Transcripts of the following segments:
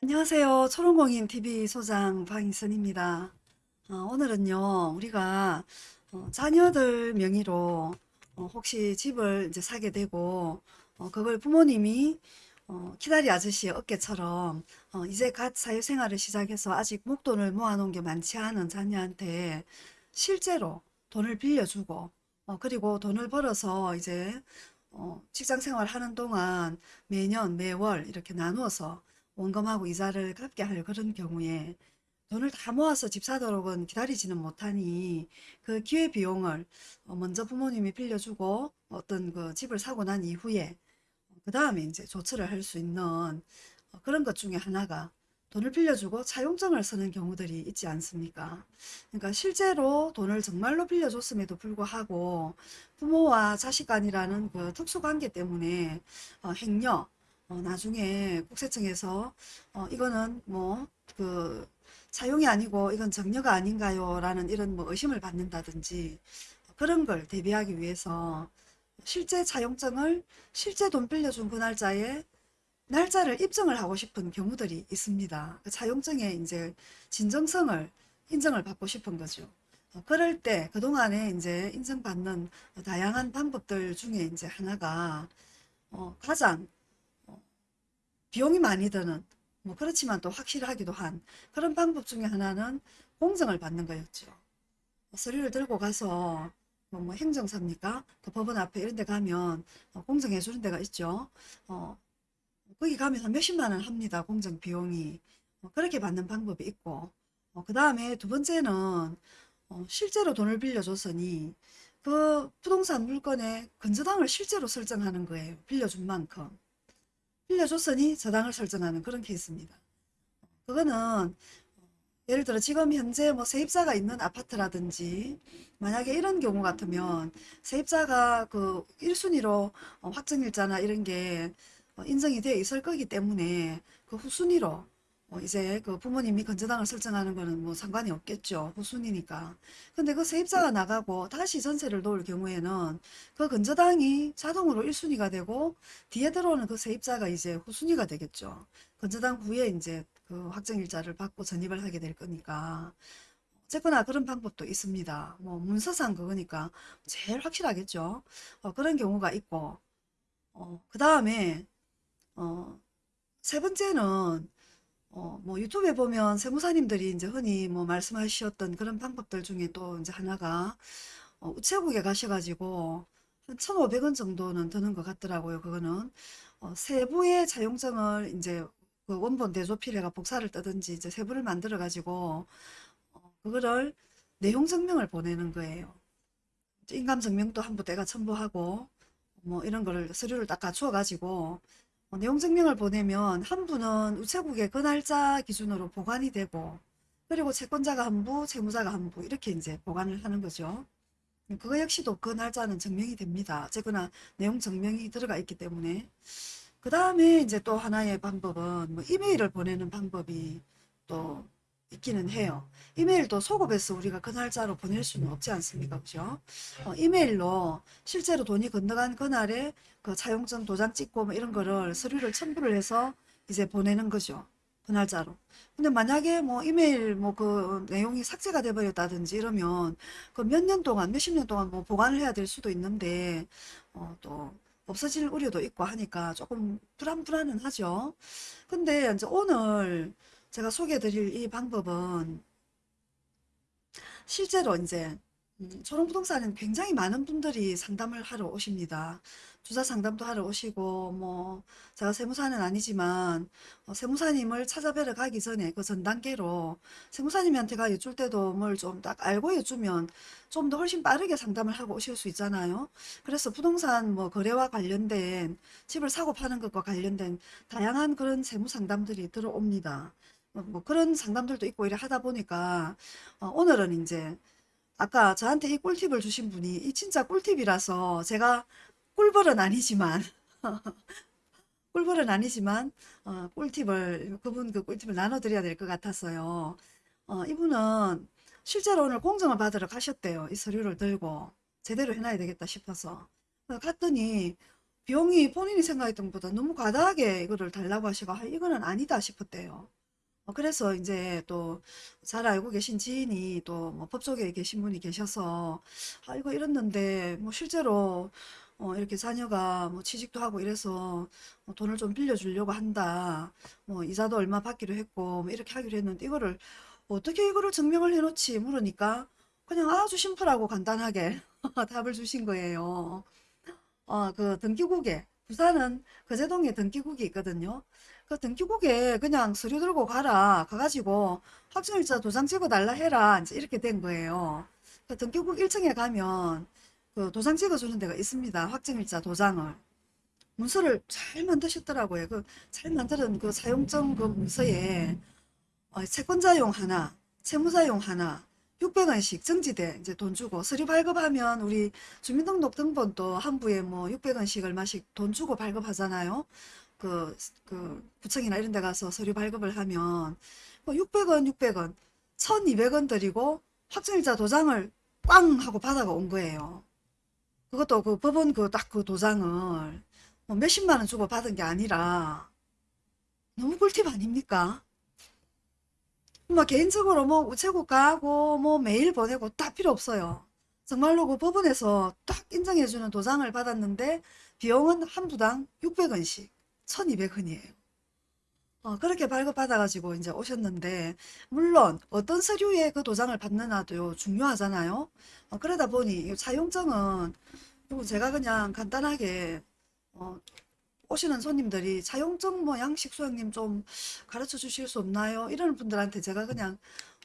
안녕하세요. 초롱공인 TV 소장 방희선입니다. 어, 오늘은요, 우리가 어, 자녀들 명의로 어, 혹시 집을 이제 사게 되고, 어, 그걸 부모님이 어, 키다리 아저씨의 어깨처럼 어, 이제 갓 사회생활을 시작해서 아직 목돈을 모아놓은 게 많지 않은 자녀한테 실제로 돈을 빌려주고, 어, 그리고 돈을 벌어서 이제 어, 직장 생활 하는 동안 매년 매월 이렇게 나누어서 원금하고 이자를 갚게 할 그런 경우에 돈을 다 모아서 집 사도록은 기다리지는 못하니 그 기회 비용을 어, 먼저 부모님이 빌려주고 어떤 그 집을 사고 난 이후에 그 다음에 이제 조처를 할 수 있는 어, 그런 것 중에 하나가 돈을 빌려주고 차용증을 쓰는 경우들이 있지 않습니까? 그러니까 실제로 돈을 정말로 빌려줬음에도 불구하고 부모와 자식 간이라는 그 특수관계 때문에 어, 행여 어, 나중에 국세청에서 어, 이거는 뭐그 차용이 아니고 이건 정려가 아닌가요? 라는 이런 뭐 의심을 받는다든지 그런 걸 대비하기 위해서 실제 차용증을 실제 돈 빌려준 그 날짜에 날짜를 입증을 하고 싶은 경우들이 있습니다. 그 차용증의 이제 진정성을 인정을 받고 싶은 거죠. 어, 그럴 때 그동안에 이제 인정받는 다양한 방법들 중에 이제 하나가 어, 가장 비용이 많이 드는 뭐 그렇지만 또 확실하기도 한 그런 방법 중에 하나는 공증을 받는 거였죠. 서류를 들고 가서 뭐, 뭐 행정사입니까? 그 법원 앞에 이런 데 가면 어, 공증해 주는 데가 있죠. 어, 거기 가면 한 몇십만 원 합니다. 공증 비용이. 어, 그렇게 받는 방법이 있고 어, 그 다음에 두 번째는 어, 실제로 돈을 빌려줬으니 그 부동산 물건의 건저당을 실제로 설정하는 거예요. 빌려준 만큼. 빌려줬으니 저당을 설정하는 그런 케이스입니다. 그거는 예를 들어 지금 현재 뭐 세입자가 있는 아파트라든지 만약에 이런 경우 같으면 세입자가 그 1순위로 확정일자나 이런 게 어, 인정이 되어 있을 거기 때문에 그 후순위로 어, 이제 그 부모님이 건저당을 설정하는 거는 뭐 상관이 없겠죠. 후순위니까. 근데 그 세입자가 나가고 다시 전세를 놓을 경우에는 그 건저당이 자동으로 1순위가 되고 뒤에 들어오는 그 세입자가 이제 후순위가 되겠죠. 건저당 후에 이제 그 확정일자를 받고 전입을 하게 될 거니까. 어쨌거나 그런 방법도 있습니다. 뭐 문서상 그거니까 제일 확실하겠죠. 어, 그런 경우가 있고 어, 그 다음에 어, 세 번째는 어, 뭐 유튜브에 보면 세무사님들이 이제 흔히 뭐 말씀하셨던 그런 방법들 중에 또 이제 하나가 어, 우체국에 가셔가지고 한 1,500원 정도는 드는 것 같더라고요. 그거는 어, 세부의 차용증을 이제 그 원본 대조필해가 복사를 뜨든지 이제 세부를 만들어 가지고 어, 그거를 내용 증명을 보내는 거예요. 인감 증명도 한부 내가 첨부하고 뭐 이런 거를 서류를 딱 갖추어 가지고 어, 내용 증명을 보내면 한 부는 우체국에 그 날짜 기준으로 보관이 되고 그리고 채권자가 한 부, 채무자가 한부 이렇게 이제 보관을 하는 거죠. 그거 역시도 그 날짜는 증명이 됩니다. 어쨌거나 내용 증명이 들어가 있기 때문에 그 다음에 이제 또 하나의 방법은 뭐 이메일을 보내는 방법이 또 있기는 해요. 이메일도 소급해서 우리가 그 날짜로 보낼 수는 없지 않습니까? 그죠? 어, 이메일로 실제로 돈이 건너간 그날에 그 차용증 도장 찍고 뭐 이런 거를 서류를 첨부를 해서 이제 보내는 거죠. 그 날짜로. 근데 만약에 뭐 이메일 뭐 그 내용이 삭제가 돼버렸다든지 이러면 그 몇 년 동안, 몇십 년 동안 뭐 보관을 해야 될 수도 있는데 어, 또 없어질 우려도 있고 하니까 조금 불안불안은 하죠. 근데 이제 오늘 제가 소개해드릴 이 방법은 실제로 이제 음, 초롱부동산은 굉장히 많은 분들이 상담을 하러 오십니다. 주사 상담도 하러 오시고 뭐 제가 세무사는 아니지만 어, 세무사님을 찾아뵈러 가기 전에 그 전 단계로 세무사님한테가 여쭐 때도 뭘 좀 딱 알고 여쭈면 좀 더 훨씬 빠르게 상담을 하고 오실 수 있잖아요. 그래서 부동산 뭐 거래와 관련된 집을 사고 파는 것과 관련된 다양한 그런 세무 상담들이 들어옵니다. 뭐, 뭐 그런 상담들도 있고 이래 하다 보니까 어, 오늘은 이제 아까 저한테 이 꿀팁을 주신 분이 이 진짜 꿀팁이라서 제가 꿀벌은 아니지만 꿀벌은 아니지만 어, 꿀팁을 그분 그 꿀팁을 나눠드려야 될 것 같았어요. 어, 이분은 실제로 오늘 공정을 받으러 가셨대요. 이 서류를 들고 제대로 해놔야 되겠다 싶어서 갔더니 비용이 본인이 생각했던 것보다 너무 과다하게 이거를 달라고 하시고 아, 이거는 아니다 싶었대요. 어, 그래서 이제 또 잘 알고 계신 지인이 또 뭐 법조계에 계신 분이 계셔서 아 이거 이랬는데 뭐 실제로 어, 이렇게 자녀가 뭐 취직도 하고 이래서 뭐 돈을 좀 빌려주려고 한다. 뭐 이자도 얼마 받기로 했고 뭐 이렇게 하기로 했는데 이거를 어떻게 이거를 증명을 해놓지 물으니까 그냥 아주 심플하고 간단하게 답을 주신 거예요. 어, 그 등기국에 부산은 거제동에 등기국이 있거든요. 그 등기국에 그냥 서류 들고 가라. 가가지고 확정일자 도장 찍어달라 해라. 이제 이렇게 된 거예요. 그 등기국 1층에 가면 그 도장 찍어주는 데가 있습니다. 확정일자 도장을. 문서를 잘 만드셨더라고요. 그 잘 만드는 그 사용증 그 문서에 어, 채권자용 하나, 채무자용 하나, 600원씩 정지돼 이제 돈 주고 서류 발급하면 우리 주민등록 등본도 한부에 뭐 600원씩 얼마씩 돈 주고 발급하잖아요. 그, 그 구청이나 이런 데 가서 서류 발급을 하면 뭐 600원, 600원, 1200원 드리고 확정일자 도장을 꽝 하고 받아가 온 거예요. 그것도 그 법원 그 딱그 도장을 뭐 몇십만 원 주고 받은 게 아니라 너무 꿀팁 아닙니까? 뭐 개인적으로 뭐 우체국 가고 뭐 메일 보내고 딱 필요 없어요. 정말로 그 법원에서 딱 인정해주는 도장을 받았는데 비용은 한 부당 600원씩 1200원이에요. 어, 그렇게 발급받아가지고 이제 오셨는데 물론 어떤 서류에 그 도장을 받느냐도 중요하잖아요. 어, 그러다 보니 그리고 제가 그냥 간단하게 어, 오시는 손님들이 차용증 뭐 양식 소장님 좀 가르쳐 주실 수 없나요? 이러는 분들한테 제가 그냥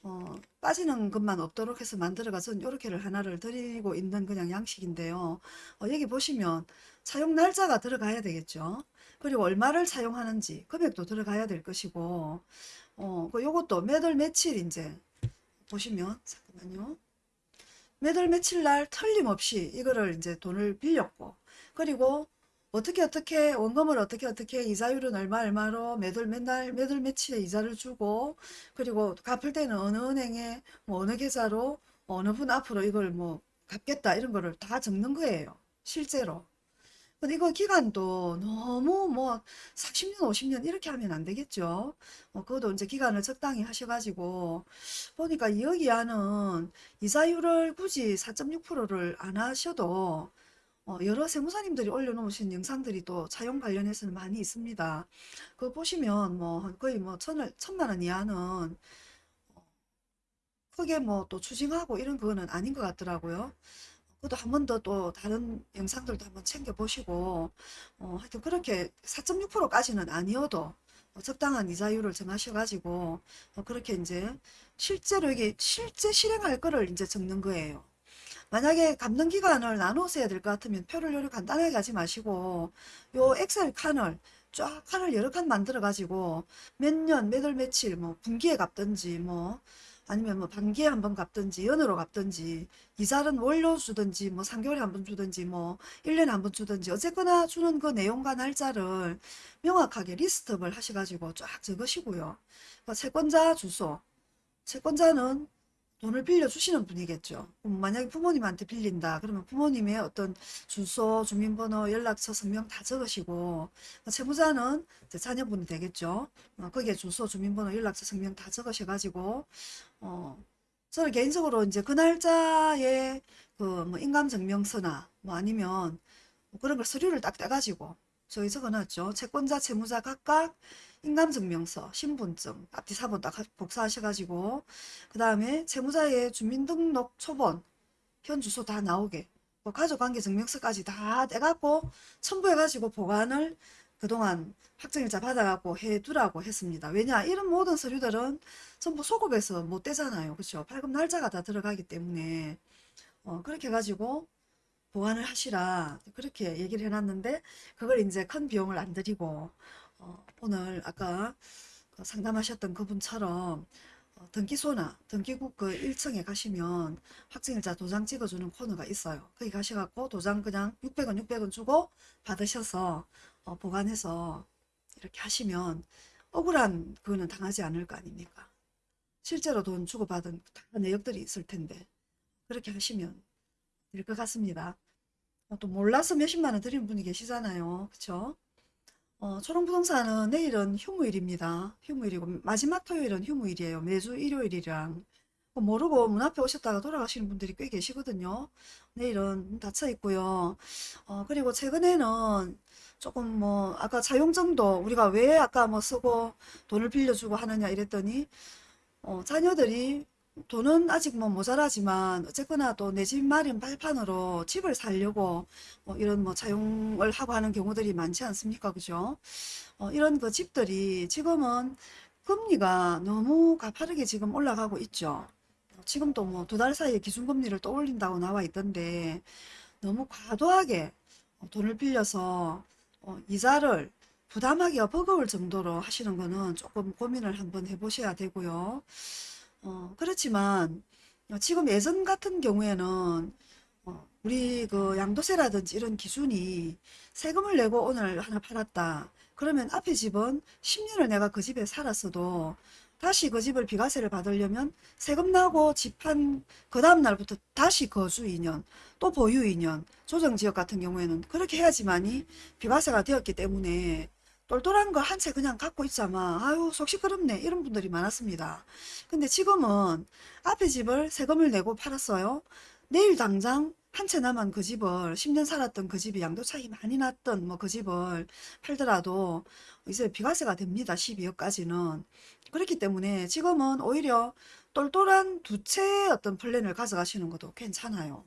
어, 빠지는 것만 없도록 해서 만들어가서 요렇게를 하나를 드리고 있는 그냥 양식인데요. 어, 여기 보시면 차용 날짜가 들어가야 되겠죠. 그리고 얼마를 차용하는지 금액도 들어가야 될 것이고 어, 그 요것도 몇월 며칠 이제 보시면 잠깐만요. 몇월 며칠 날 틀림없이 이거를 이제 돈을 빌렸고 그리고 어떻게 어떻게 원금을 어떻게 어떻게 이자율은 얼마 얼마로 매달 맨날 매달 며칠에 이자를 주고 그리고 갚을 때는 어느 은행에 뭐 어느 계좌로 어느 분 앞으로 이걸 뭐 갚겠다 이런 거를 다 적는 거예요. 실제로. 근데 이거 기간도 너무 뭐 40년 50년 이렇게 하면 안 되겠죠. 어, 그것도 이제 기간을 적당히 하셔가지고 보니까 여기 안은 이자율을 굳이 4.6%를 안 하셔도 어, 여러 세무사님들이 올려놓으신 영상들이 또 차용 관련해서는 많이 있습니다. 그거 보시면 뭐 거의 뭐 천을, 천만 원 이하는 크게 뭐 또 추징하고 이런 거는 아닌 것 같더라고요. 그것도 한 번 더 또 다른 영상들도 한번 챙겨보시고 어, 하여튼 그렇게 4.6%까지는 아니어도 어, 적당한 이자율을 정하셔가지고 어, 그렇게 이제 실제로 이게 실제 실행할 거를 이제 적는 거예요. 만약에 감는 기간을 나눠서 해야 될 것 같으면 표를 요리 간단하게 하지 마시고 요 엑셀 칸을 쫙 칸을 여러 칸 만들어 가지고 몇 년, 몇 월, 며칠 뭐 분기에 갚든지 뭐 아니면 뭐 반기에 한 번 갚든지 연으로 갚든지 이자는 월로 주든지 뭐 3개월에 한 번 주든지 뭐 1년에 한 번 주든지 어쨌거나 주는 그 내용과 날짜를 명확하게 리스트업을 하셔가지고 쫙 적으시고요. 그 채권자 주소 채권자는 돈을 빌려주시는 분이겠죠. 만약에 부모님한테 빌린다. 그러면 부모님의 어떤 주소, 주민번호, 연락처, 성명 다 적으시고 채무자는 자녀분이 되겠죠. 어, 거기에 주소, 주민번호, 연락처, 성명 다 적으셔가지고 어, 저는 개인적으로 이제 그 날짜에 그 뭐 인감증명서나 뭐 아니면 뭐 그런 걸 서류를 딱 떼가지고 저희 적어놨죠. 채권자, 채무자 각각 인감증명서, 신분증, 앞뒤 사본 딱 복사하셔가지고 그 다음에 채무자의 주민등록 초본, 현 주소 다 나오게 뭐 가족관계 증명서까지 다 떼갖고 첨부해가지고 보관을 그동안 확정일자 받아갖고 해두라고 했습니다. 왜냐 이런 모든 서류들은 전부 소급해서 못 떼잖아요. 그렇죠? 발급 날짜가 다 들어가기 때문에 어, 그렇게 해가지고 보완을 하시라 그렇게 얘기를 해놨는데 그걸 이제 큰 비용을 안 들이고 어, 오늘 아까 그 상담하셨던 그분처럼 어, 등기소나 등기국 그 1층에 가시면 확정일자 도장 찍어주는 코너가 있어요. 거기 가셔갖고 도장 그냥 600원 600원 주고 받으셔서 어, 보관해서 이렇게 하시면 억울한 그거는 당하지 않을 거 아닙니까? 실제로 돈 주고받은 다 내역들이 있을 텐데 그렇게 하시면 될 것 같습니다. 어, 또 몰라서 몇십만 원 드리는 분이 계시잖아요. 그쵸? 어, 초롱부동산은 내일은 휴무일입니다. 휴무일이고 마지막 토요일은 휴무일이에요. 매주 일요일이랑 어, 모르고 문 앞에 오셨다가 돌아가시는 분들이 꽤 계시거든요. 내일은 문 닫혀 있고요. 어, 그리고 최근에는 조금 뭐 아까 차용증도 우리가 왜 아까 뭐 쓰고 돈을 빌려주고 하느냐 이랬더니 어, 자녀들이 돈은 아직 뭐 모자라지만 어쨌거나 또 내 집 마련 발판으로 집을 살려고 뭐 이런 뭐 차용을 하고 하는 경우들이 많지 않습니까? 그죠? 어, 이런 그 집들이 지금은 금리가 너무 가파르게 지금 올라가고 있죠. 지금도 뭐 두 달 사이에 기준금리를 또 올린다고 나와 있던데 너무 과도하게 돈을 빌려서 어, 이자를 부담하기가 버거울 정도로 하시는 거는 조금 고민을 한번 해보셔야 되고요. 어, 그렇지만 어, 지금 예전 같은 경우에는 어, 우리 그 양도세라든지 이런 기준이 세금을 내고 오늘 하나 팔았다. 그러면 앞에 집은 10년을 내가 그 집에 살았어도 다시 그 집을 비과세를 받으려면 세금 나고 집 한 그 다음 날부터 다시 거주 2년 또 보유 2년 조정지역 같은 경우에는 그렇게 해야지만이 비과세가 되었기 때문에 똘똘한 거한채 그냥 갖고 있자마 아유 속 시끄럽네 이런 분들이 많았습니다. 근데 지금은 앞에 집을 세금을 내고 팔았어요. 내일 당장 한 채 남은 그 집을 10년 살았던 그 집이 양도 차익이 많이 났던 뭐 그 집을 팔더라도 이제 비과세가 됩니다. 12억까지는. 그렇기 때문에 지금은 오히려 똘똘한 두 채의 어떤 플랜을 가져가시는 것도 괜찮아요.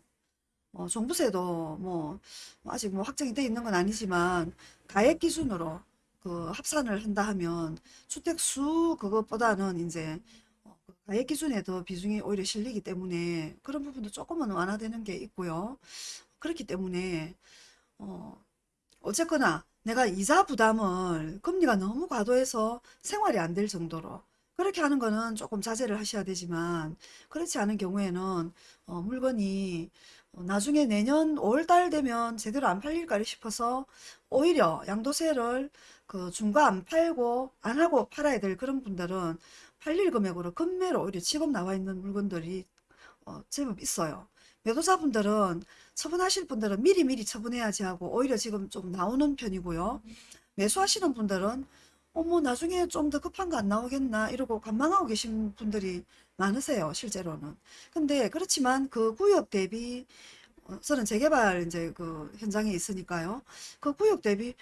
어, 종부세도 뭐 아직 뭐 확정이 돼 있는 건 아니지만 가액 기준으로 그 합산을 한다 하면 주택수 그것보다는 이제 어, 그 가액 기준에 더 비중이 오히려 실리기 때문에 그런 부분도 조금은 완화되는 게 있고요. 그렇기 때문에 어, 어쨌거나 내가 이자 부담을 금리가 너무 과도해서 생활이 안 될 정도로 그렇게 하는 거는 조금 자제를 하셔야 되지만 그렇지 않은 경우에는 어, 물건이 어, 나중에 내년 5월 달 되면 제대로 안 팔릴까 싶어서 오히려 양도세를 그 중과 안 팔고 안 하고 팔아야 될 그런 분들은 팔릴 금액으로 금매로 오히려 지금 나와 있는 물건들이 어, 제법 있어요. 매도자분들은 처분하실 분들은 미리미리 처분해야지 하고 오히려 지금 좀 나오는 편이고요. 매수하시는 분들은 어머 나중에 좀 더 급한 거 안 나오겠나 이러고 관망하고 계신 분들이 많으세요 실제로는. 근데 그렇지만 그 구역 대비 어, 저는 재개발 이제 그 현장에 있으니까요. 그 구역 대비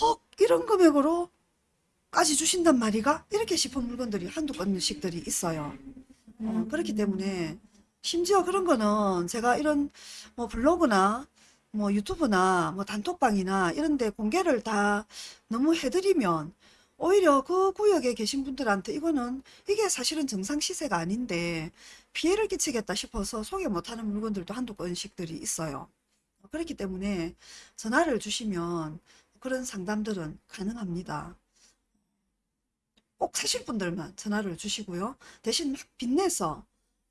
헉 이런 금액으로 까지 주신단 말이가 이렇게 싶은 물건들이 한두 건씩들이 있어요. 어, 그렇기 때문에 심지어 그런 거는 제가 이런 뭐 블로그나 뭐 유튜브나 뭐 단톡방이나 이런 데 공개를 다 너무 해드리면 오히려 그 구역에 계신 분들한테 이거는 이게 사실은 정상 시세가 아닌데 피해를 끼치겠다 싶어서 소개 못하는 물건들도 한두 건씩들이 있어요. 그렇기 때문에 전화를 주시면 그런 상담들은 가능합니다. 꼭 사실 분들만 전화를 주시고요. 대신 막 빚내서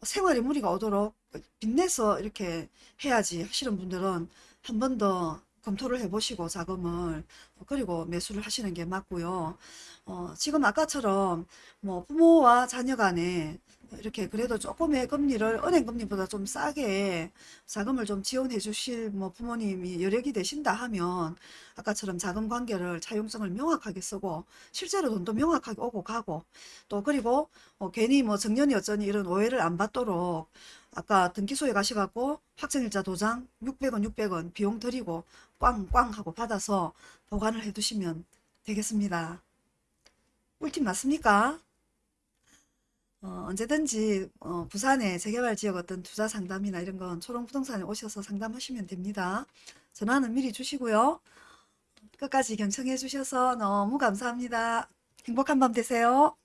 생활에 무리가 오도록 빚내서 이렇게 해야지 하시는 분들은 한 번 더 검토를 해보시고 자금을 그리고 매수를 하시는 게 맞고요. 어, 지금 아까처럼 뭐 부모와 자녀 간에 이렇게 그래도 조금의 금리를 은행 금리보다 좀 싸게 자금을 좀 지원해 주실 뭐 부모님이 여력이 되신다 하면 아까처럼 자금 관계를 차용증을 명확하게 쓰고 실제로 돈도 명확하게 오고 가고 또 그리고 어, 괜히 뭐 정년이 어쩌니 이런 오해를 안 받도록 아까 등기소에 가셔갖고 확정일자 도장 600원 600원 비용 드리고 꽝꽝 하고 받아서 보관을 해 두시면 되겠습니다. 꿀팁 맞습니까? 어, 언제든지 어, 부산의 재개발 지역 어떤 투자 상담이나 이런 건 초롱부동산에 오셔서 상담하시면 됩니다. 전화는 미리 주시고요. 끝까지 경청해 주셔서 너무 감사합니다. 행복한 밤 되세요.